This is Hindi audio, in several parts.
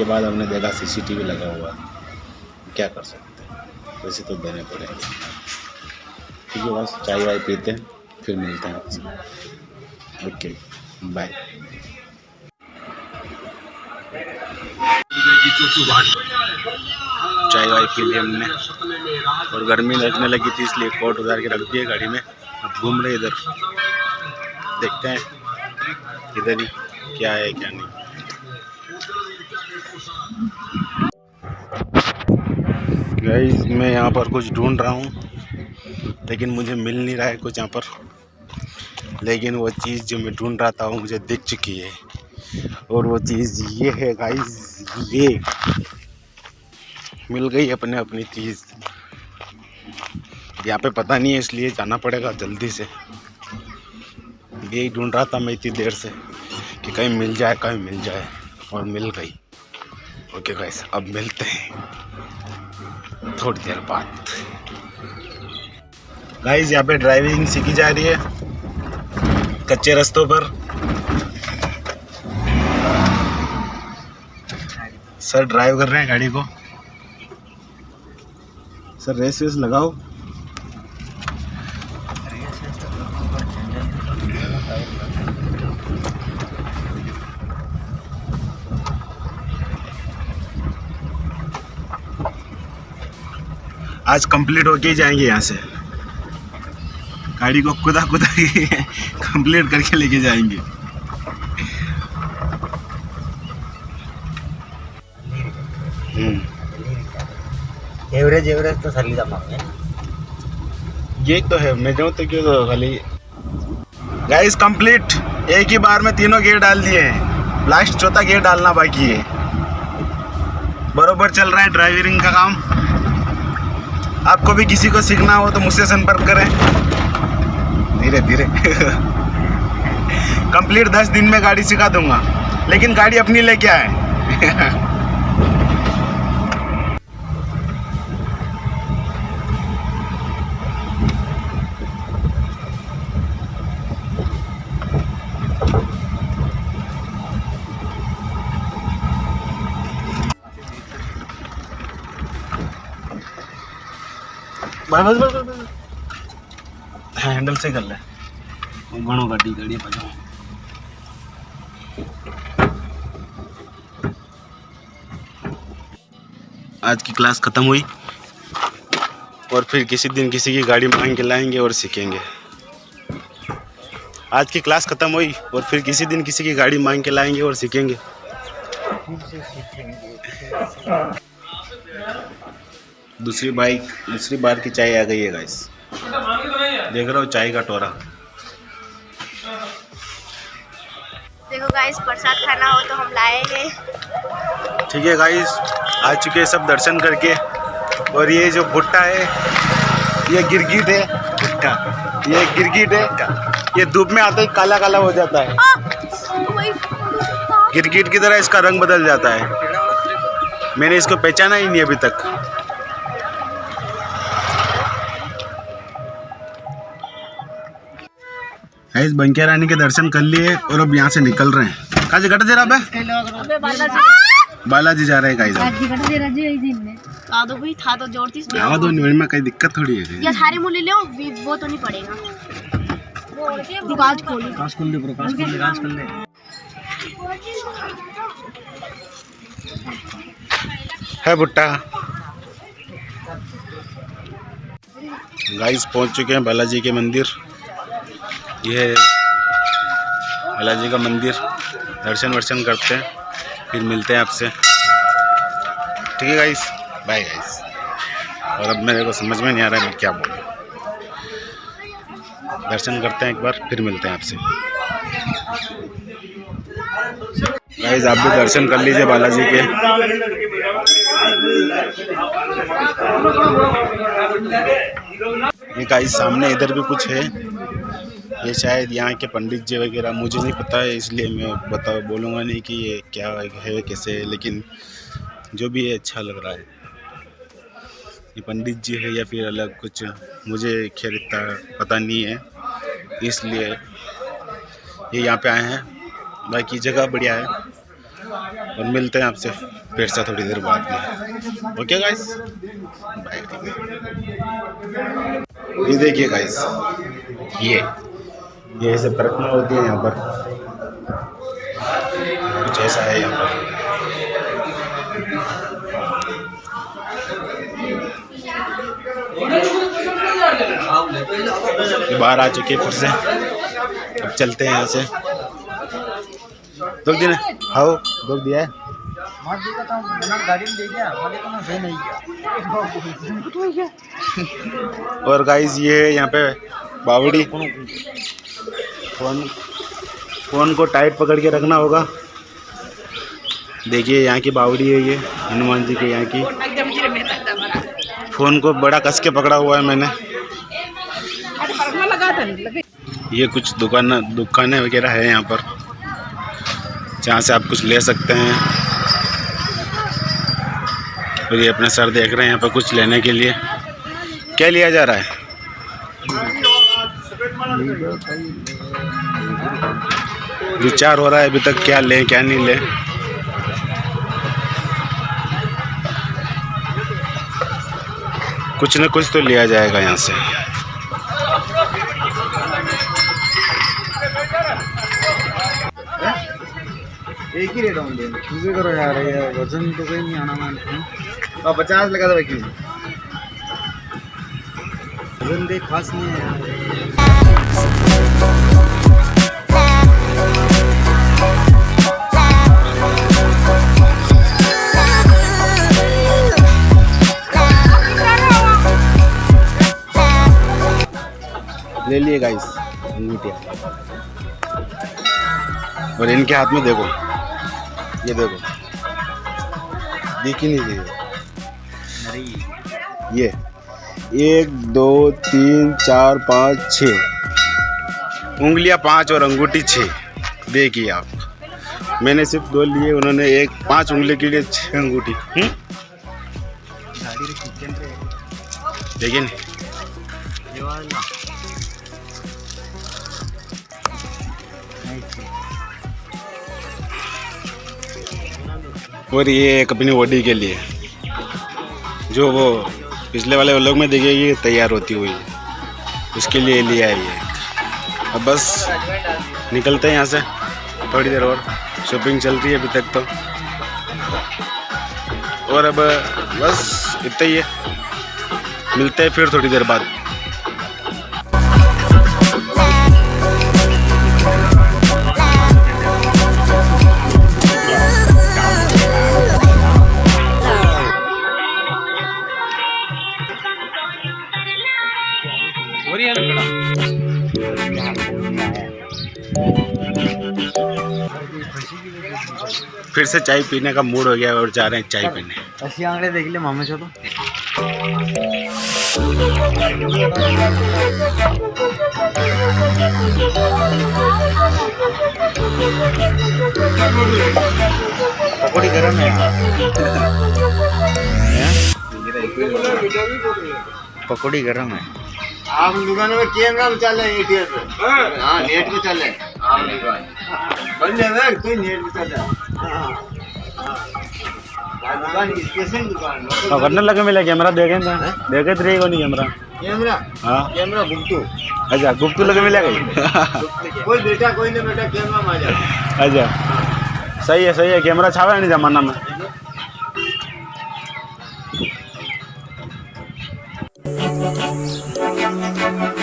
के बाद हमने देखा सीसीटीवी लगा हुआ है। क्या कर सकते हैं? वैसे तो देने पड़ेंगे। ठीक है, बस चाय वाय पीते हैं, फिर मिलते हैं आपसे। ओके बाय चाय वाय पी ली हमने, और गर्मी लगने लगी थी, इसलिए कोट उतार के रख दिए गाड़ी में। अब घूम रहे इधर। देखते हैं, इधर ही क्या है, क्या नहीं। गाइस मैं यहाँ पर कुछ ढूंढ रहा हूँ, लेकिन मुझे मिल नहीं रहा है कुछ यहाँ पर। लेकिन वो चीज़ जो मैं ढूंढ रहा था, वो मुझे दिख चुकी है। और वो चीज़ ये है गाइस ये। मिल गई अपने अपनी चीज़। यहाँ पे पता नहीं है, इसलिए जाना पड़ेगा जल्दी से। यही ढूंढ रहा था मैं इतनी देर से, कि कहीं मिल जाए, कहीं मिल जाए, और मिल गई। ओके गाइस अब मिलते हैं। थोड़ी देर बाद। गाइस यहाँ पे ड्राइविंग सीखी जा रही है। कच्चे रस्तों पर। सर ड्राइव कर रहे हैं गाड़ी को। सर रेस वेस लगाओ। आज कंप्लीट होके ही जाएँगे यहाँ से। गाड़ी को कुदा कुदा के कंप्लीट करके लेके जाएँगे। हम्म। एवरेज एवरेज तो सली ये तो है मैं जाऊँ तो क्यों तो खाली। गाइस कंप्लीट एक ही बार में तीनों गेयर डाल दिए हैं। लास्ट चौथा गेयर डालना बाकी है। बरोबर चल रहा है ड्राइविंग का काम। आपको भी किसी को सीखना हो तो मुझसे संपर्क करें। धीरे धीरे। कंप्लीट दस दिन में गाड़ी सिखा दूँगा। लेकिन गाड़ी अपनी लेके आए। बस बस बस हैंडल से कर ले। घणो गाड़ी गाड़ी बजाओ आज की क्लास ख़त्म हुई और फिर किसी दिन किसी की गाड़ी मांग के लाएँगे और सीखेंगे। आज की क्लास ख़त्म हुई और फिर किसी दिन किसी की गाड़ी मांग के लाएँगे और सीखेंगे। दूसरी बाइक दूसरी बार की चाय आ गई है गाइस देख रहा हूँ चाय का टोरा। देखो गाइस प्रसाद खाना हो तो हम लाएँगे। ठीक है गाइस आ चुके सब दर्शन करके। और ये जो भुट्टा है ये गिरगिट है। भुट्टा। ये गिरगिट है। ये धूप में आते ही काला काला हो जाता है। गिरगिट की तरह इसका रंग बदल जाता है। मैंने इसको पहचाना ही नहीं अभी तक। गाइस बंकिया रानी के दर्शन कर लिए और अब यहाँ से निकल रहे हैं। कहाँ घट दे रहा है? बालाजी। जा रहे हैं गाइस भाई था तो ज़ोर थी आवा दो नहीं में कहीं दिक्कत थोड़ी है। या सारे मूल्य ले वो तो नहीं पड़ेगा। दुकान खोली प्रकाश कर ले प्रकाश कर ले राज कर ले है भुट्टा गाइस पहुँच चुके हैं बालाजी के मंदिर। ये बालाजी का मंदिर। दर्शन वर्शन करते हैं, फिर मिलते हैं आपसे। ठीक है गाइस बाय गाइस और अब मेरे को समझ में नहीं आ रहा है मैं क्या बोलूँ। दर्शन करते हैं एक बार, फिर मिलते हैं आपसे। गाइस आप भी दर्शन कर लीजिए बालाजी के। गाइस सामने इधर भी कुछ है। ये शायद यहाँ के पंडित जी वगैरह, मुझे नहीं पता है, इसलिए मैं बता, बोलूँगा नहीं कि ये क्या है, कैसे है, लेकिन जो भी है अच्छा लग रहा है। ये पंडित जी है या फिर अलग कुछ, मुझे खैर इतना पता नहीं है, इसलिए ये यहाँ पे आए हैं। बाकी जगह बढ़िया है, और मिलते हैं आपसे फिर से थोड़ी देर बाद में। ओके गाइस बाय ये देखिए गाइस ये। ये ऐसे परिक्रमा होती है यहाँ पर। कुछ ऐसा है यहाँ पर। बाहर आ चुके फिर से। अब चलते हैं यहाँ से। दुख दिन हाँ दुख दिया है। और गाइस ये यहाँ पे बावड़ी। फ़ोन फ़ोन को टाइट पकड़ के रखना होगा। देखिए, यहाँ की बावड़ी है ये, हनुमान जी के यहाँ की। फ़ोन को बड़ा कस के पकड़ा हुआ है मैंने। ये कुछ दुकान, दुकानें वगैरह है यहाँ पर, जहाँ से आप कुछ ले सकते हैं। और ये अपने सर देख रहे हैं यहाँ पर कुछ लेने के लिए। क्या लिया जा रहा है? विचार हो रहा है अभी तक क्या लें, क्या नहीं लें। कुछ न कुछ तो लिया जाएगा यहाँ से। एक ही रेट होंगे करो यार, ये वज़न तो कहीं नहीं आना मान तो पचास लगा दो बाकी वज़न देख खास नहीं है यार। ले लिए गाइस अंगूठिया और इनके हाथ में देखो। ये देखो। दिख ही नहीं रही ये। एक दो तीन चार पाँच छ उंगलियाँ पाँच और अंगूठी छः देखिए आप। मैंने सिर्फ़ दो लिए, उन्होंने एक, पाँच उंगली के लिए छः अंगूठी। हम्म? देखिए। और ये एक अपनी बॉडी के लिए। जो वो पिछले वाले लोग में देखिए, ये तैयार होती हुई। उसके लिए लिया है। ये अब बस निकलते हैं यहाँ से, थोड़ी देर और। शॉपिंग चल रही है अभी तक तो। और अब बस इतना ही है। मिलते हैं फिर थोड़ी देर बाद। फिर से चाय पीने का मूड हो गया और जा रहे हैं चाय पीने। अशी आंगळे देखले मामाच्या तो। पकोड़ी गरम है पकोड़ी गरम है। आप दुकान में कैमरा में चल रहे एटीएम पे। हाँ। नेट पे चल कोई नेट रहा हाँ, तो करने लगे मिले कैमरा देखे ना देखे तो रहेगा नहीं कैमरा। कैमरा? हाँ। कैमरा बुकटू अच्छा गुप्तू लगे मिलेगा ही? कोई बेटा कोई ना बेटा कैमरा में अच्छा। सही है सही है कैमरा छावा नहीं जमाना में। ये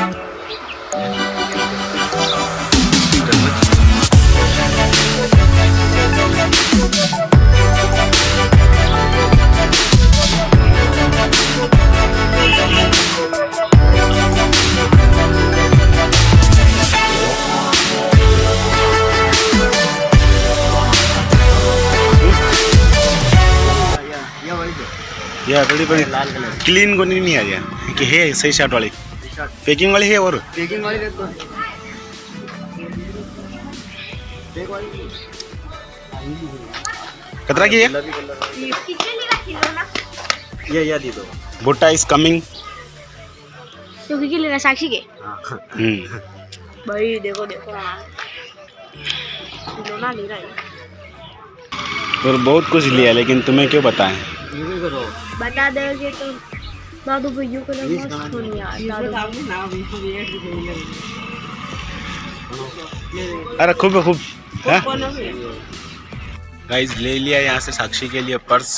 ये बड़ी। लाल कलर क्लीन को नहीं आ गया। कि है सही शर्ट वाली। पैकिंग वाली है और? पैकिंग वाली देखो। कतरा की है? ये ये दी दो। भुट्टा इज़ कमिंग तो किसी लेना साक्षी के? हाँ। हम्म। भाई देखो देखो। ले रहा और बहुत कुछ लिया लेकिन तुम्हें क्यों बताएँ? यूँ करो बता दोगे तो दादू भैया को नहीं मस्त होनी यार दादू। अरे खूब है खूब। गाइस ले लिया यहाँ से साक्षी के लिए पर्स।